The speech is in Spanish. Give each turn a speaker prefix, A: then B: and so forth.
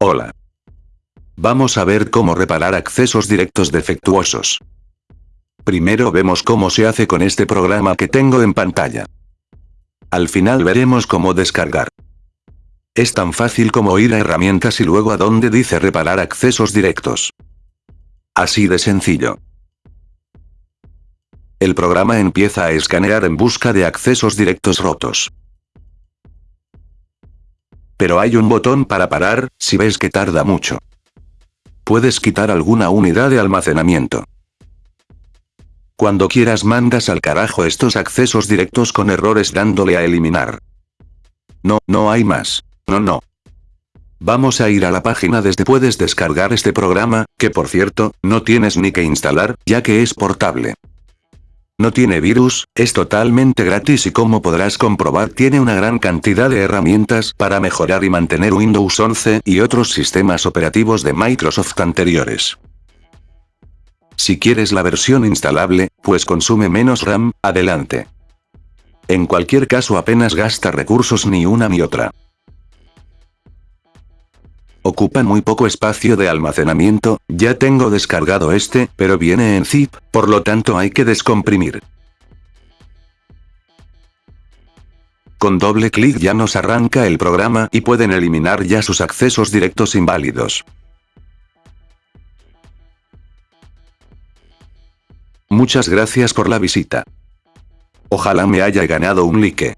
A: Hola. Vamos a ver cómo reparar accesos directos defectuosos. Primero vemos cómo se hace con este programa que tengo en pantalla. Al final veremos cómo descargar. Es tan fácil como ir a herramientas y luego a donde dice reparar accesos directos. Así de sencillo. El programa empieza a escanear en busca de accesos directos rotos. Pero hay un botón para parar, si ves que tarda mucho. Puedes quitar alguna unidad de almacenamiento. Cuando quieras mandas al carajo estos accesos directos con errores dándole a eliminar. No, no hay más. No, no. Vamos a ir a la página desde puedes descargar este programa, que por cierto, no tienes ni que instalar, ya que es portable. No tiene virus, es totalmente gratis y como podrás comprobar tiene una gran cantidad de herramientas para mejorar y mantener Windows 11 y otros sistemas operativos de Microsoft anteriores. Si quieres la versión instalable, pues consume menos RAM, adelante. En cualquier caso apenas gasta recursos ni una ni otra. Ocupa muy poco espacio de almacenamiento, ya tengo descargado este, pero viene en zip, por lo tanto hay que descomprimir. Con doble clic ya nos arranca el programa y pueden eliminar ya sus accesos directos inválidos. Muchas gracias por la visita. Ojalá me haya ganado un like.